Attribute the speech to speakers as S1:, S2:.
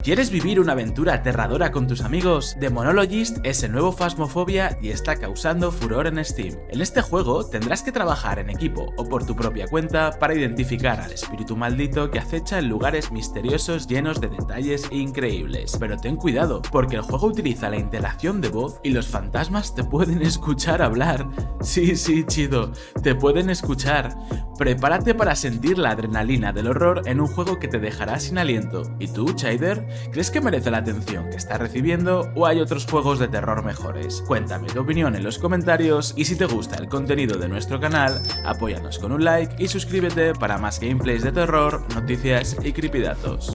S1: ¿Quieres vivir una aventura aterradora con tus amigos? The Monologist es el nuevo Phasmophobia y está causando furor en Steam. En este juego tendrás que trabajar en equipo o por tu propia cuenta para identificar al espíritu maldito que acecha en lugares misteriosos llenos de detalles increíbles. Pero ten cuidado, porque el juego utiliza la interacción de voz y los fantasmas te pueden escuchar hablar. Sí, sí, chido, te pueden escuchar. Prepárate para sentir la adrenalina del horror en un juego que te dejará sin aliento. ¿Y tú, Chider? ¿Crees que merece la atención que está recibiendo o hay otros juegos de terror mejores? Cuéntame tu opinión en los comentarios y si te gusta el contenido de nuestro canal, apóyanos con un like y suscríbete para más gameplays de terror, noticias y creepydatos.